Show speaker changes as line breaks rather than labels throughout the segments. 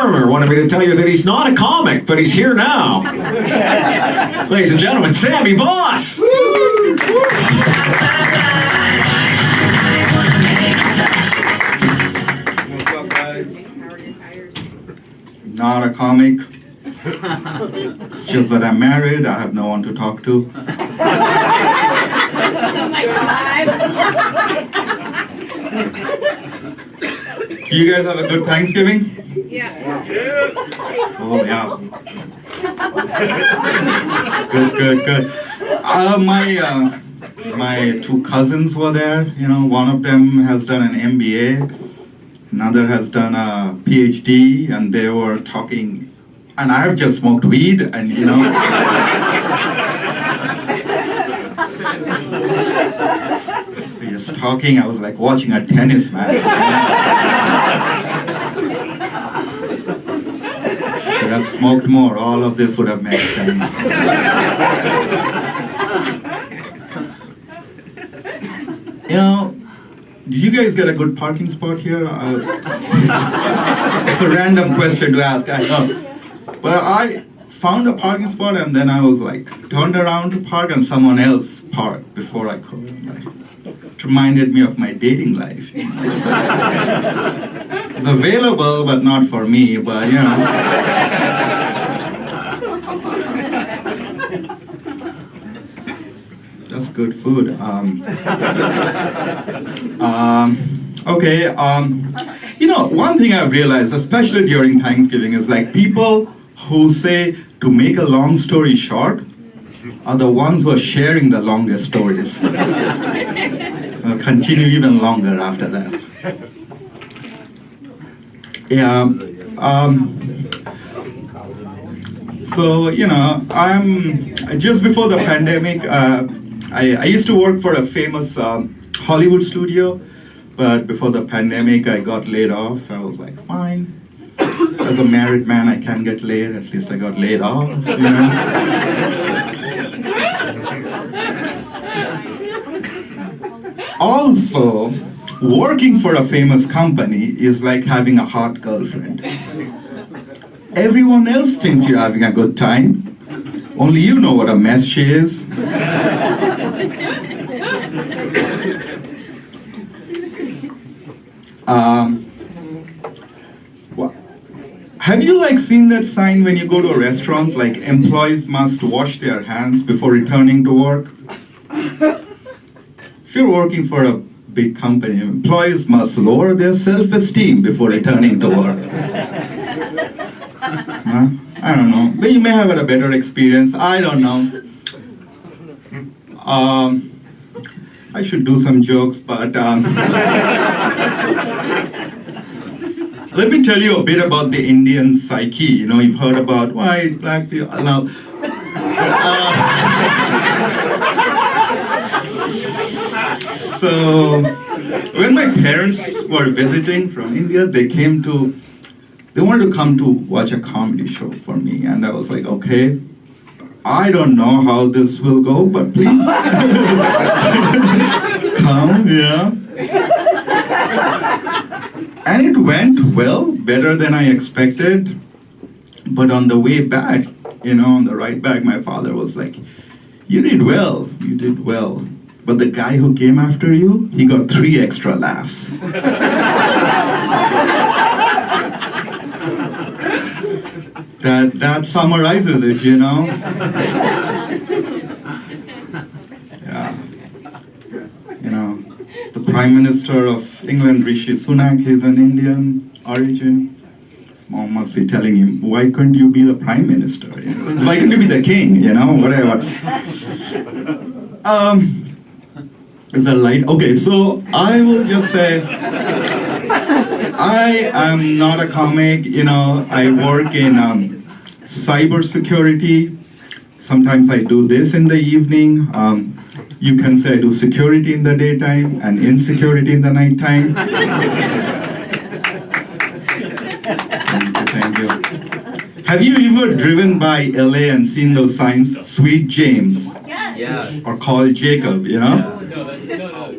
Lorimer wanted me to tell you that he's not a comic, but he's here now. Ladies and gentlemen, Sammy Boss!
What's? Not a comic. It's just that I'm married. I have no one to talk to.
Oh my god.
You guys have a good Thanksgiving?
Yeah.
Oh yeah. good, good, good. Uh, my uh, my two cousins were there. You know, one of them has done an MBA, another has done a PhD, and they were talking. And I have just smoked weed, and you know. just talking, I was like watching a tennis match. Should have smoked more. All of this would have made sense. you know, did you guys get a good parking spot here? Uh, it's a random question to ask, I know. But I found a parking spot and then I was like turned around to park and someone else parked before I could. It reminded me of my dating life. know. It's available, but not for me, but you know. That's good food. Um, um, okay, um, you know, one thing I've realized, especially during Thanksgiving, is like people who say to make a long story short are the ones who are sharing the longest stories. Continue even longer after that. Yeah. Um, so you know, I'm just before the pandemic. Uh, I, I used to work for a famous um, Hollywood studio, but before the pandemic, I got laid off. I was like, fine. As a married man, I can get laid. At least I got laid off. You know. Also, working for a famous company is like having a hot girlfriend. Everyone else thinks you're having a good time. Only you know what a mess she is. Um, have you like seen that sign when you go to a restaurant, like employees must wash their hands before returning to work? If you're working for a big company, employees must lower their self-esteem before returning to work. Huh? I don't know. You may have had a better experience. I don't know. Um, I should do some jokes, but um, let me tell you a bit about the Indian psyche. You know, you've heard about white, black people. Now, uh, so when my parents were visiting from India, they came to, they wanted to come to watch a comedy show for me, and I was like, okay. I don't know how this will go, but please come, yeah. And it went well, better than I expected. But on the way back, you know, on the right back, my father was like, You did well, you did well. But the guy who came after you, he got three extra laughs. that that summarizes it, you know. Yeah. You know, the Prime Minister of England, Rishi Sunak, is an Indian origin. His mom must be telling him, why couldn't you be the Prime Minister? Why couldn't you be the king? You know, whatever. Um, is that light? Okay, so I will just say, I am not a comic, you know, I work in um, cyber security. Sometimes I do this in the evening. Um, you can say do security in the daytime and insecurity in the nighttime. Thank you, thank you. Have you ever driven by LA and seen those signs, Sweet James
Yeah.
or called Jacob, you know?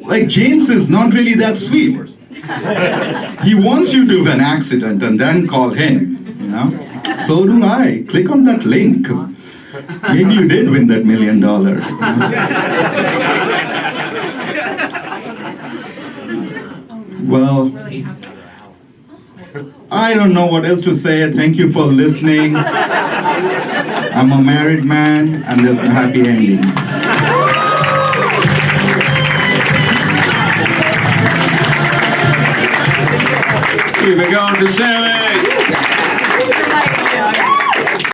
Like James is not really that sweet. He wants you to have an accident and then call him. you know? So do I. Click on that link. Maybe you did win that million dollar. Well, I don't know what else to say. Thank you for listening. I'm a married man, and there's a happy ending.
Keep it going to Sammy.